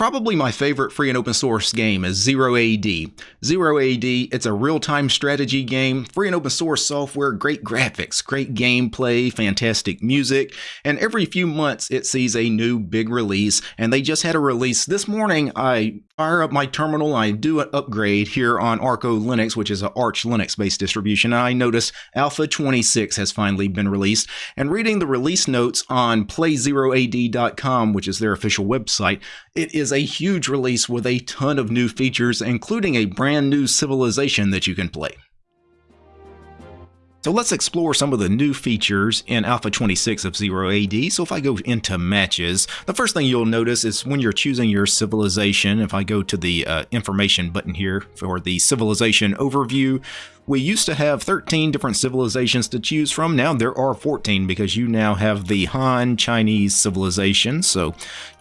Probably my favorite free and open source game is Zero AD. Zero AD, it's a real-time strategy game, free and open source software, great graphics, great gameplay, fantastic music, and every few months it sees a new big release, and they just had a release this morning. I fire up my terminal, I do an upgrade here on Arco Linux, which is an Arch Linux-based distribution, and I notice Alpha 26 has finally been released, and reading the release notes on playzeroad.com, which is their official website, it is a huge release with a ton of new features, including a brand new civilization that you can play. So let's explore some of the new features in Alpha 26 of Zero AD. So if I go into matches, the first thing you'll notice is when you're choosing your civilization, if I go to the uh, information button here for the civilization overview, we used to have 13 different civilizations to choose from. Now there are 14 because you now have the Han Chinese civilization. So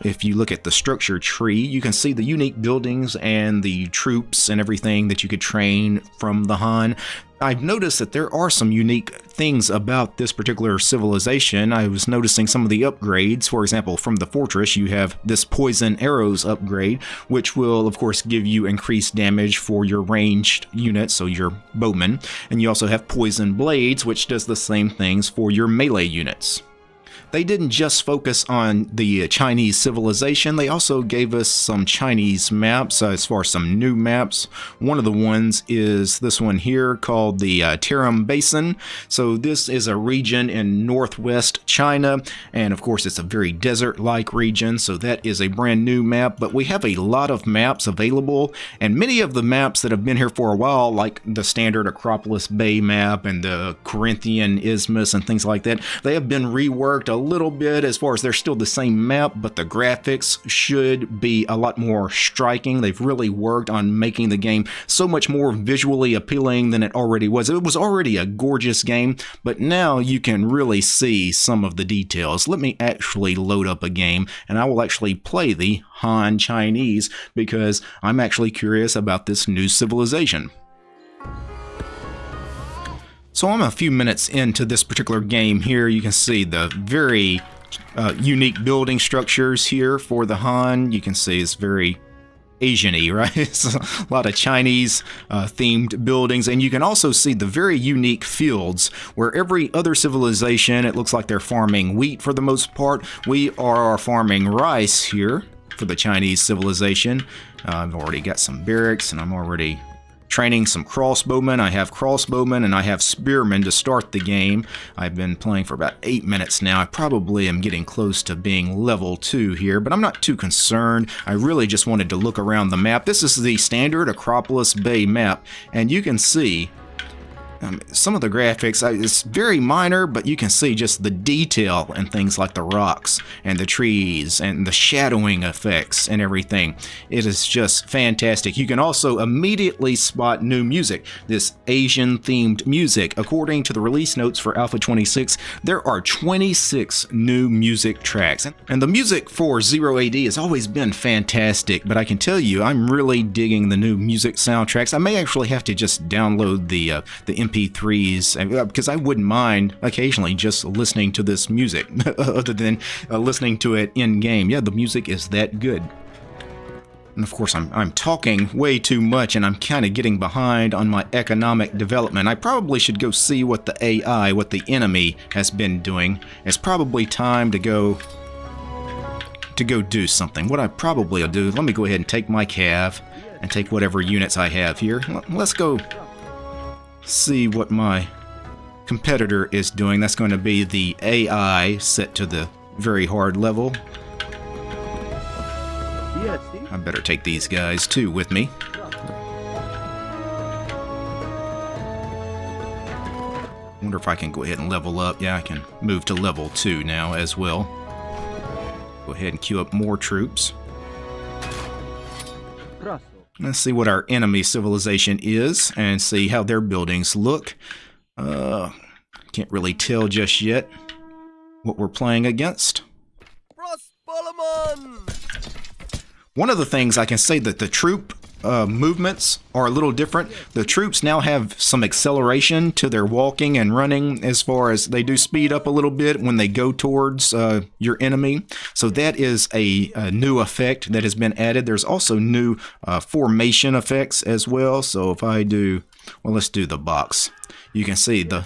if you look at the structure tree, you can see the unique buildings and the troops and everything that you could train from the Han. I've noticed that there are some unique things about this particular civilization. I was noticing some of the upgrades. For example, from the fortress, you have this poison arrows upgrade, which will, of course, give you increased damage for your ranged units, so your bowmen. And you also have poison blades, which does the same things for your melee units they didn't just focus on the Chinese civilization, they also gave us some Chinese maps uh, as far as some new maps. One of the ones is this one here called the uh, Tarim Basin. So this is a region in northwest China, and of course it's a very desert-like region, so that is a brand new map, but we have a lot of maps available, and many of the maps that have been here for a while, like the standard Acropolis Bay map and the Corinthian Isthmus and things like that, they have been reworked little bit as far as they're still the same map, but the graphics should be a lot more striking. They've really worked on making the game so much more visually appealing than it already was. It was already a gorgeous game, but now you can really see some of the details. Let me actually load up a game and I will actually play the Han Chinese because I'm actually curious about this new civilization. So I'm a few minutes into this particular game here. You can see the very uh, unique building structures here for the Han. You can see it's very Asian-y, right? It's a lot of Chinese uh, themed buildings, and you can also see the very unique fields where every other civilization, it looks like they're farming wheat for the most part. We are farming rice here for the Chinese civilization. Uh, I've already got some barracks, and I'm already training some crossbowmen. I have crossbowmen and I have spearmen to start the game. I've been playing for about 8 minutes now. I probably am getting close to being level 2 here, but I'm not too concerned. I really just wanted to look around the map. This is the standard Acropolis Bay map, and you can see um, some of the graphics, uh, it's very minor, but you can see just the detail and things like the rocks and the trees and the shadowing effects and everything. It is just fantastic. You can also immediately spot new music, this Asian-themed music. According to the release notes for Alpha 26, there are 26 new music tracks. And the music for Zero AD has always been fantastic, but I can tell you, I'm really digging the new music soundtracks. I may actually have to just download the, uh, the MP3s because I wouldn't mind occasionally just listening to this music other than uh, listening to it in game. Yeah, the music is that good. And of course, I'm, I'm talking way too much and I'm kind of getting behind on my economic development. I probably should go see what the AI, what the enemy has been doing. It's probably time to go to go do something. What I probably will do, let me go ahead and take my cav and take whatever units I have here. Let's go see what my competitor is doing. That's going to be the AI set to the very hard level. I better take these guys too with me. wonder if I can go ahead and level up. Yeah, I can move to level 2 now as well. Go ahead and queue up more troops. Let's see what our enemy civilization is and see how their buildings look. Uh, can't really tell just yet what we're playing against. One of the things I can say that the troop uh, movements are a little different. The troops now have some acceleration to their walking and running as far as they do speed up a little bit when they go towards uh, your enemy. So that is a, a, new effect that has been added. There's also new uh, formation effects as well. So if I do, well, let's do the box. You can see the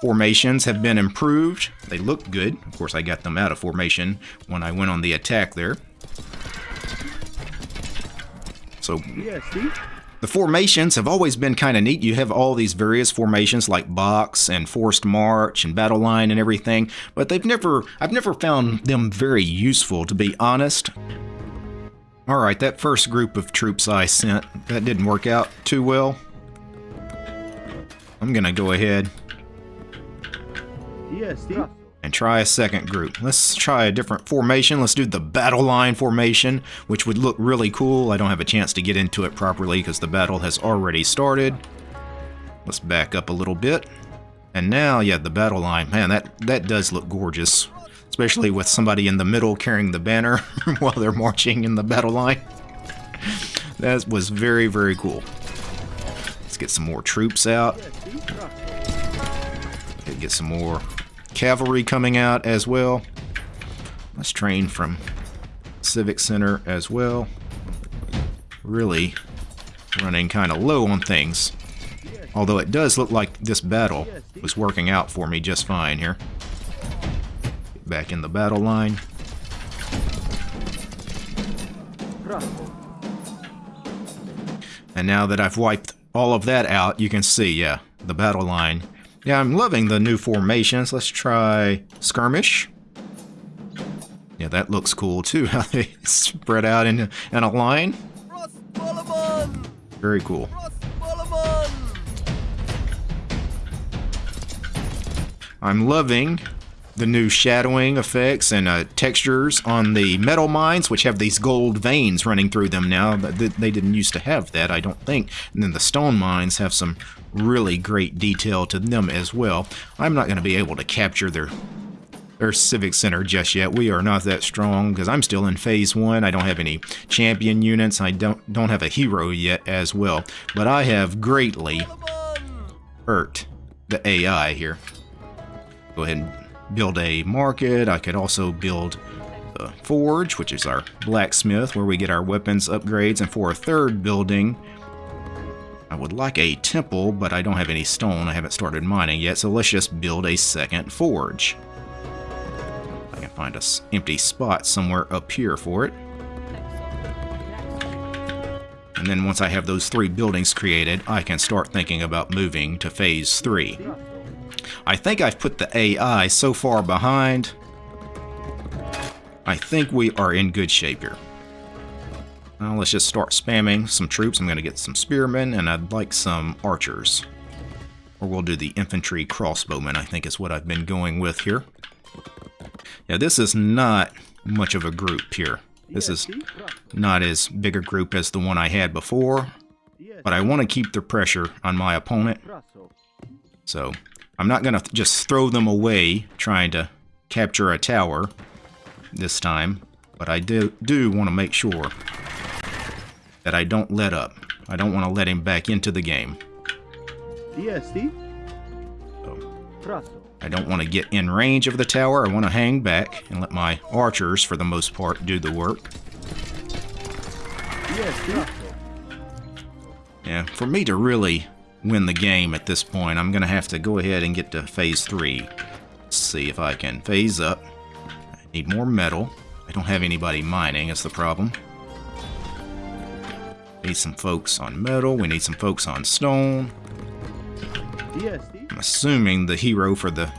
formations have been improved. They look good. Of course, I got them out of formation when I went on the attack there. So the formations have always been kind of neat. You have all these various formations like box and forced march and battle line and everything, but they've never I've never found them very useful to be honest. All right, that first group of troops I sent, that didn't work out too well. I'm going to go ahead and try a second group. Let's try a different formation. Let's do the battle line formation, which would look really cool. I don't have a chance to get into it properly because the battle has already started. Let's back up a little bit. And now, yeah, the battle line. Man, that, that does look gorgeous. Especially with somebody in the middle carrying the banner while they're marching in the battle line. that was very, very cool. Let's get some more troops out. Get some more cavalry coming out as well. Let's train from Civic Center as well. Really running kind of low on things. Although it does look like this battle was working out for me just fine here. Get back in the battle line. And now that I've wiped all of that out, you can see, yeah, the battle line yeah, I'm loving the new formations. Let's try skirmish. Yeah, that looks cool too, how they spread out in, in a line. Very cool. I'm loving the new shadowing effects and uh, textures on the metal mines, which have these gold veins running through them now. They didn't used to have that, I don't think. And then the stone mines have some really great detail to them as well. I'm not going to be able to capture their their civic center just yet. We are not that strong because I'm still in phase one. I don't have any champion units. I don't don't have a hero yet as well. But I have greatly hurt the AI here. Go ahead and build a market. I could also build the forge, which is our blacksmith, where we get our weapons upgrades. And for a third building, I would like a temple, but I don't have any stone. I haven't started mining yet, so let's just build a second forge. I can find a empty spot somewhere up here for it. And then once I have those three buildings created, I can start thinking about moving to phase 3. I think I've put the AI so far behind. I think we are in good shape here. Now let's just start spamming some troops. I'm going to get some spearmen, and I'd like some archers. Or we'll do the infantry crossbowmen, I think is what I've been going with here. Yeah, this is not much of a group here. This is not as big a group as the one I had before, but I want to keep the pressure on my opponent. So I'm not going to just throw them away trying to capture a tower this time, but I do, do want to make sure that I don't let up. I don't want to let him back into the game. So, I don't want to get in range of the tower. I want to hang back and let my archers, for the most part, do the work. Yeah, for me to really win the game at this point, I'm going to have to go ahead and get to phase 3. Let's see if I can phase up. I need more metal. I don't have anybody mining, that's the problem. Need some folks on metal. We need some folks on stone. I'm assuming the hero for the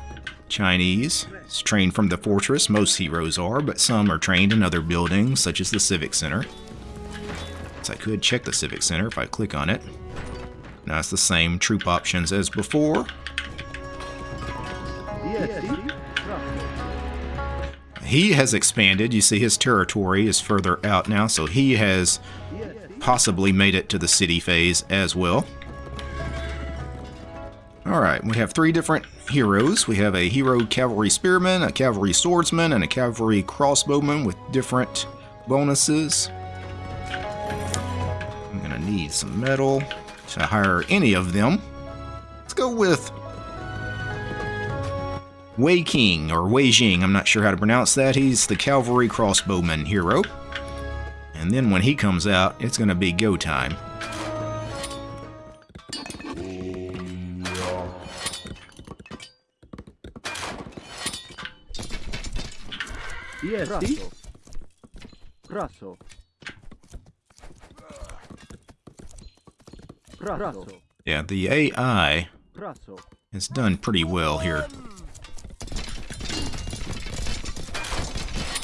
Chinese is trained from the fortress. Most heroes are, but some are trained in other buildings, such as the Civic Center. So I could check the Civic Center if I click on it. Now it's the same troop options as before. He has expanded. You see his territory is further out now, so he has possibly made it to the city phase as well. Alright, we have three different heroes. We have a hero cavalry spearman, a cavalry swordsman, and a cavalry crossbowman with different bonuses. I'm gonna need some metal to hire any of them. Let's go with Wei King or Wei Jing. I'm not sure how to pronounce that. He's the cavalry crossbowman hero. And then when he comes out, it's gonna be go time. Yes. Yeah, the AI has done pretty well here.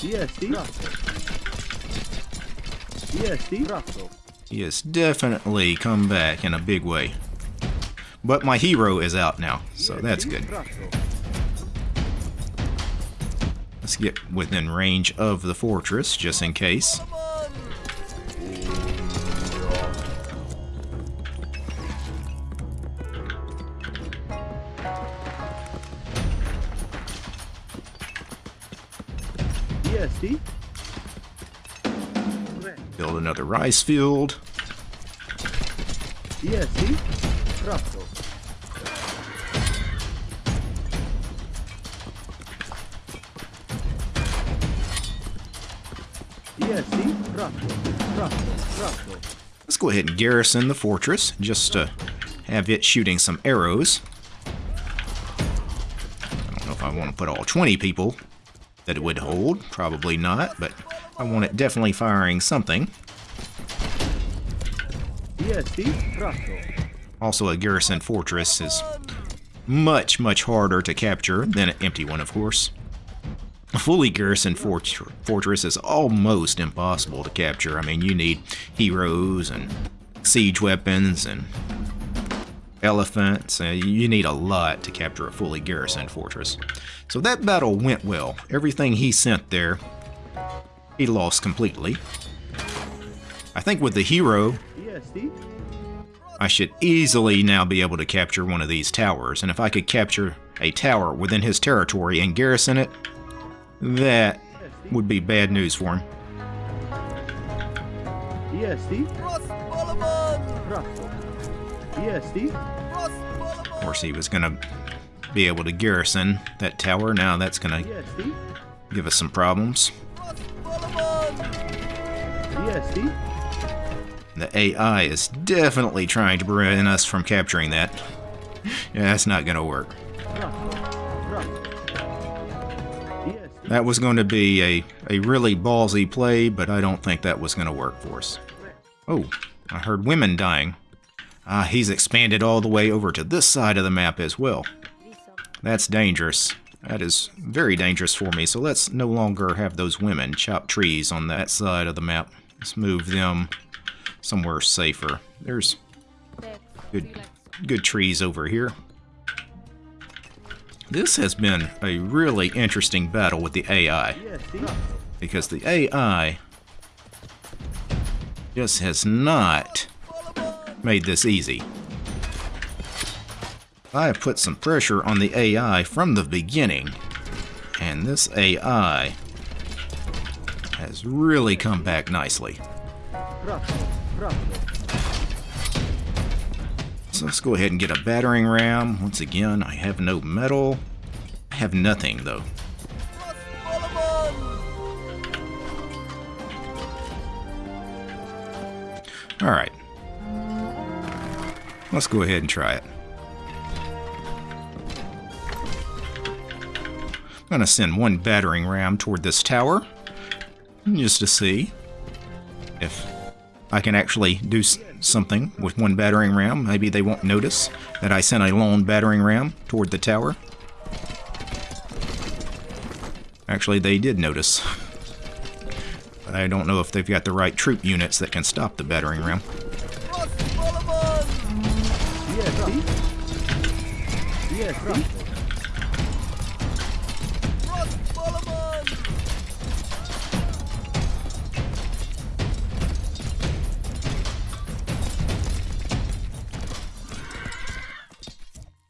EST, Prasso. EST, Prasso. Yes he has definitely come back in a big way. But my hero is out now, so that's good. Let's get within range of the fortress, just in case. EST, Build another rice field. EST, Prasso. EST, Prasso. Prasso. Prasso. Let's go ahead and garrison the fortress, just to have it shooting some arrows. I don't know if I want to put all 20 people that it would hold. Probably not, but I want it definitely firing something. Also, a garrison fortress is much, much harder to capture than an empty one, of course. A fully garrisoned fort- fortress is almost impossible to capture. I mean, you need heroes and siege weapons and elephants. Uh, you need a lot to capture a fully garrisoned fortress. So that battle went well. Everything he sent there, he lost completely. I think with the hero, I should easily now be able to capture one of these towers, and if I could capture a tower within his territory and garrison it, that would be bad news for him. Prasso. EST, Of course, he was going to be able to garrison that tower. Now that's going to give us some problems. The AI is definitely trying to prevent us from capturing that. Yeah, that's not going to work. Prasso. Prasso. EST, That was going to be a, a really ballsy play, but I don't think that was going to work for us. Oh, I heard women dying. Ah, he's expanded all the way over to this side of the map as well. That's dangerous. That is very dangerous for me, so let's no longer have those women chop trees on that side of the map. Let's move them somewhere safer. There's good, good trees over here. This has been a really interesting battle with the AI because the AI just has not made this easy. I have put some pressure on the AI from the beginning, and this AI has really come back nicely. So let's go ahead and get a battering ram. Once again, I have no metal. I have nothing, though. Alright. Let's go ahead and try it. I'm going to send one battering ram toward this tower, just to see if I can actually do something with one battering ram. Maybe they won't notice that I sent a lone battering ram toward the tower. Actually, they did notice. But I don't know if they've got the right troop units that can stop the battering ram.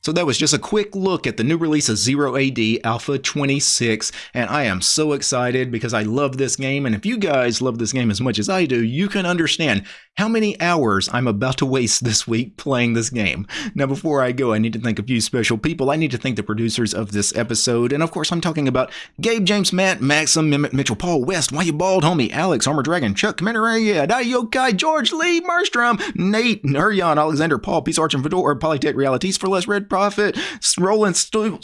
So that was just a quick look at the new release of Zero AD Alpha 26, and I am so excited because I love this game, and if you guys love this game as much as I do, you can understand how many hours I'm about to waste this week playing this game. Now before I go, I need to thank a few special people. I need to thank the producers of this episode, and of course I'm talking about Gabe, James, Matt, Maxim, Mitchell, Paul, West, Why You Bald, Homie, Alex, Armor Dragon, Chuck, Commander Aya, uh, Yokai, George, Lee, Marstrom, Nate, Nuryan, Alexander, Paul, Peace Arch and Fedor, Polytech Realities for Less Red Profit, Roland Stoolin,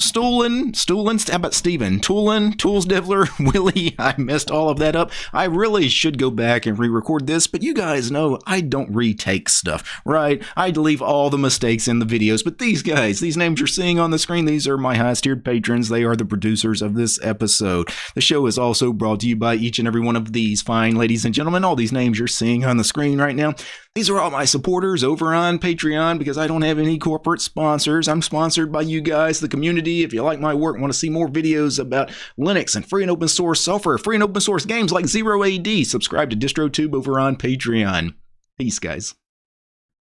Stoolin, how about Steven? Toolin, Tools Devler, Willie. I messed all of that up. I really should go back and re record this, but you guys know I don't retake stuff, right? I leave all the mistakes in the videos, but these guys, these names you're seeing on the screen, these are my highest tiered patrons. They are the producers of this episode. The show is also brought to you by each and every one of these fine ladies and gentlemen. All these names you're seeing on the screen right now. These are all my supporters over on Patreon because I don't have any corporate sponsors. I'm sponsored by you guys, the community. If you like my work, want to see more videos about Linux and free and open source software, free and open source games like Zero AD, subscribe to DistroTube over on Patreon. Peace, guys.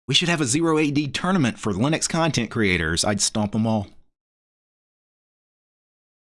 We should have a Zero AD tournament for Linux content creators. I'd stomp them all.